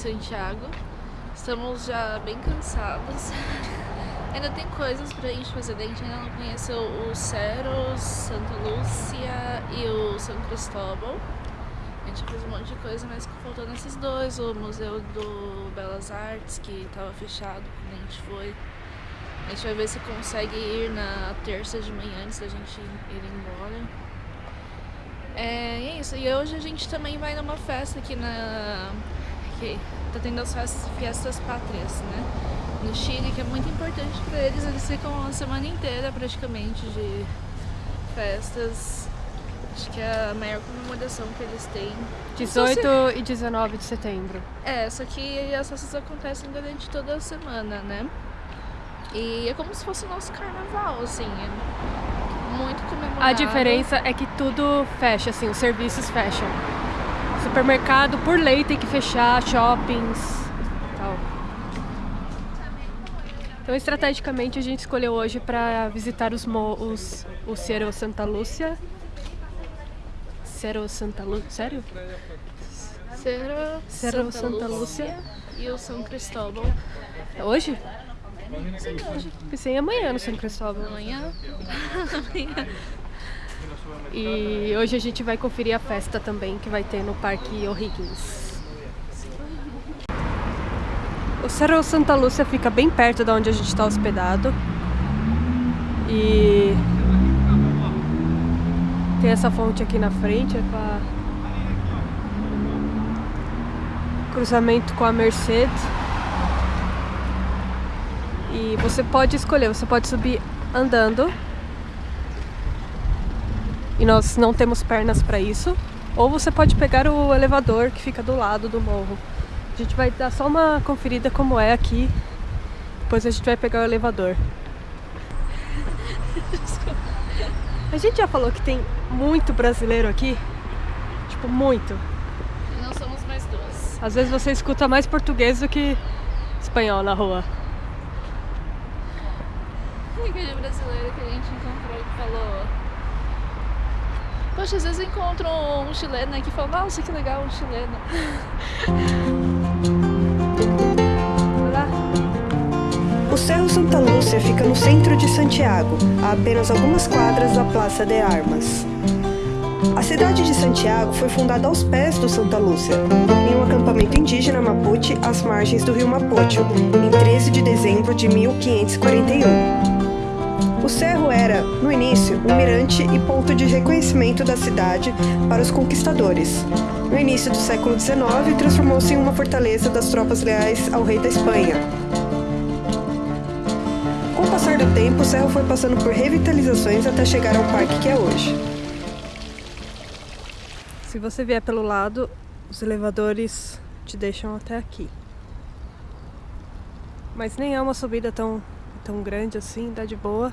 Santiago. Estamos já bem cansados. ainda tem coisas pra gente fazer, a gente ainda não conheceu o Ceros, Santa Lúcia e o São Cristóbal. A gente fez um monte de coisa, mas faltando esses dois, o Museu do Belas Artes, que estava fechado quando a gente foi. A gente vai ver se consegue ir na terça de manhã antes da gente ir embora. É, é isso. E hoje a gente também vai numa festa aqui na. Que tá tendo as festas, pátrias, né? No Chile, que é muito importante para eles. Eles ficam uma semana inteira praticamente de festas. Acho que é a maior comemoração que eles têm. 18 e 19 de setembro. É, só que as festas acontecem durante toda a semana, né? E é como se fosse o nosso carnaval, assim. É muito comemorado. A diferença é que tudo fecha, assim, os serviços fecham. Supermercado, por lei, tem que fechar, shoppings tal. Então, estrategicamente, a gente escolheu hoje para visitar os, os o Cerro Santa Lúcia. Cerro Santa Lúcia? Sério? Cerro, Cerro Santa, Santa Lúcia, e o São Cristóbal. É hoje? Sim, hoje. Pensei em amanhã no São Cristóvão. Amanhã. Amanhã. E hoje a gente vai conferir a festa também que vai ter no Parque O'Higgins. O Cerro Santa Lúcia fica bem perto de onde a gente está hospedado. E tem essa fonte aqui na frente, é com a cruzamento com a Mercedes. E você pode escolher, você pode subir andando. E nós não temos pernas para isso. Ou você pode pegar o elevador que fica do lado do morro. A gente vai dar só uma conferida como é aqui. Depois a gente vai pegar o elevador. A gente já falou que tem muito brasileiro aqui. Tipo, muito. E não somos mais duas. Às vezes você escuta mais português do que espanhol na rua. Aquele brasileiro que a gente encontrou que falou. Poxa, às vezes encontro um chileno aqui e falo, nossa, que legal um chileno. O Cerro Santa Lúcia fica no centro de Santiago, a apenas algumas quadras da Praça de Armas. A cidade de Santiago foi fundada aos pés do Santa Lúcia, em um acampamento indígena mapuche às margens do rio Mapocho, em 13 de dezembro de 1541. O cerro era, no início, um mirante e ponto de reconhecimento da cidade para os conquistadores. No início do século XIX, transformou-se em uma fortaleza das tropas leais ao rei da Espanha. Com o passar do tempo, o cerro foi passando por revitalizações até chegar ao parque que é hoje. Se você vier pelo lado, os elevadores te deixam até aqui. Mas nem é uma subida tão, tão grande assim, dá de boa.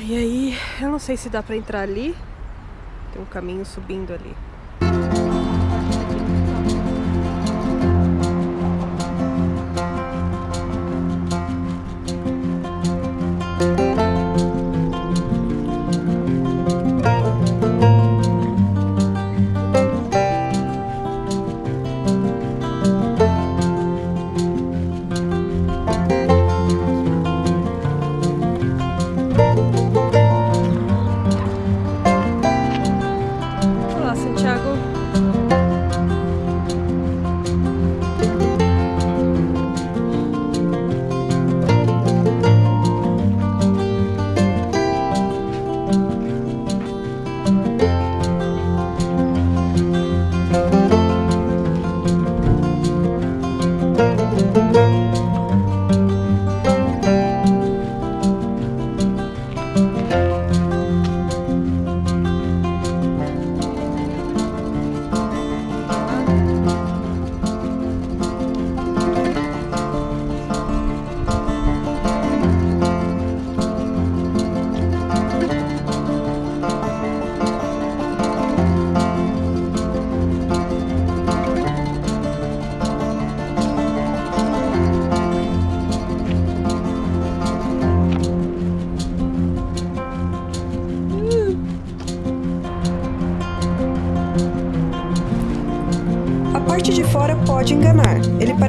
E aí, eu não sei se dá pra entrar ali. Tem um caminho subindo ali.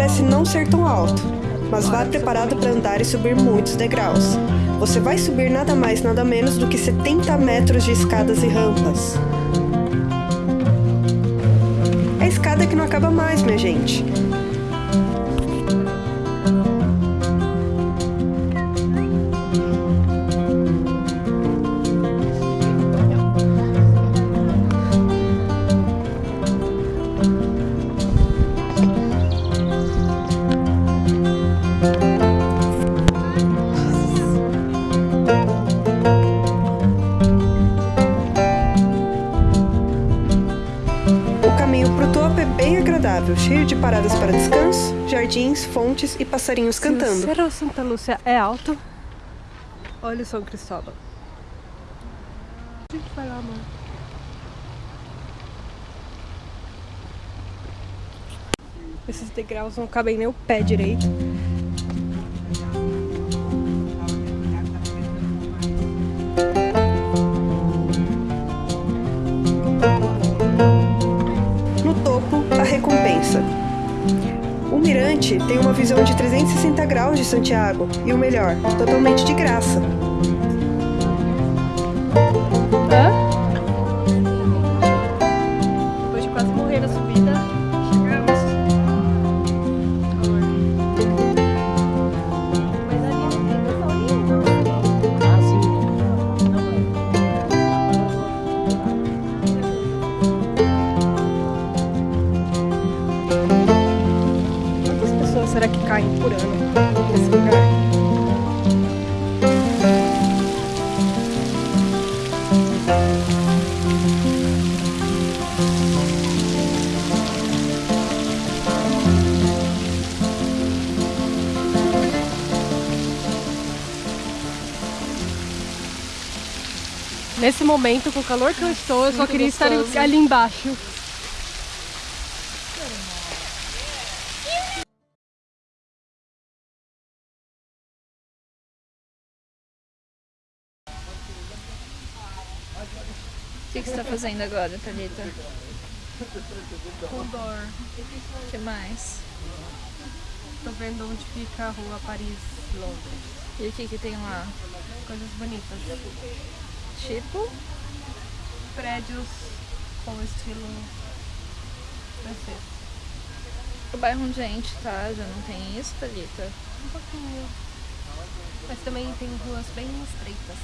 Parece não ser tão alto, mas vá preparado para andar e subir muitos degraus. Você vai subir nada mais nada menos do que 70 metros de escadas e rampas. É escada que não acaba mais, minha gente. Fontes e passarinhos cantando. o Cerro Santa Lúcia é alto, olha o São Cristóvão. A gente vai lá, mano. Esses degraus não cabem nem o pé direito. No topo, a recompensa. O mirante tem uma visão de 360 graus de Santiago e o melhor, totalmente de graça. Nesse momento, com o calor que eu estou, eu só Muito queria estar gostoso. ali embaixo. O que, que você tá fazendo agora, Thalita? Com dor. O que mais? Tô vendo onde fica a rua Paris, Londres. E o que que tem lá? Coisas bonitas. Tipo? Prédios com estilo francês. O bairro onde a gente tá já não tem isso, Thalita? Um pouquinho. Mas também tem ruas bem estreitas.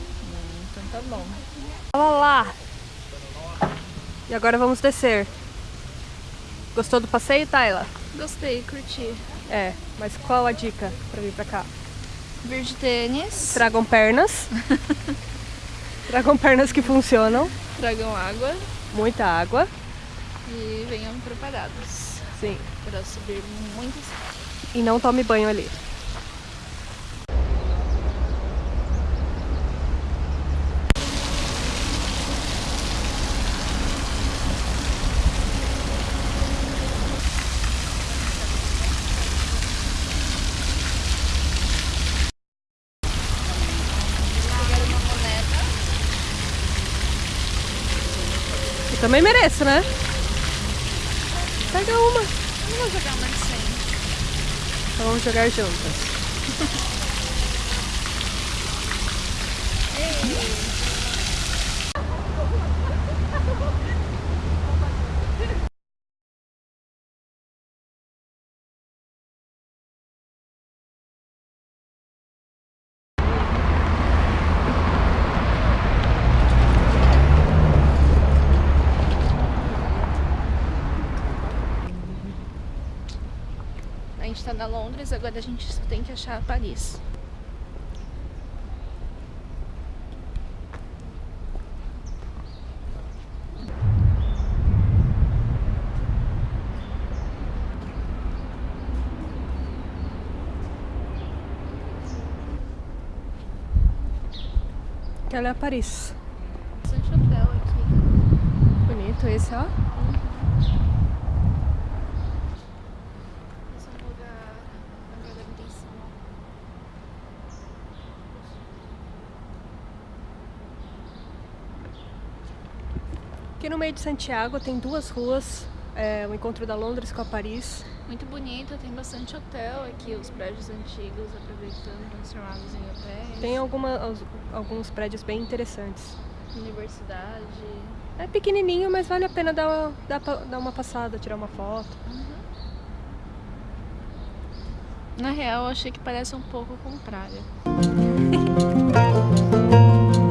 Hum, então tá bom. Olha lá! E agora vamos descer. Gostou do passeio, Tayla? Gostei, curti. É, mas qual a dica pra vir pra cá? Vir de tênis, Tragam pernas. Tragam pernas que funcionam. tragam água Muita água. e venham preparados Sim. para subir muitas E não tome banho ali. Também mereço, né? Pega uma. Eu não vou jogar uma 100. Então vamos jogar juntas. A gente tá na Londres, agora a gente só tem que achar Paris. É Paris. Bastante hotel aqui. Bonito esse, ó. Esse é um lugar agradável. Aqui no meio de Santiago tem duas ruas é, o encontro da Londres com a Paris. Muito bonito, tem bastante hotel aqui, os prédios antigos aproveitando, transformados em hotéis. Tem alguma, alguns prédios bem interessantes. Universidade. É pequenininho, mas vale a pena dar uma, dar, dar uma passada, tirar uma foto. Na real, eu achei que parece um pouco com praia.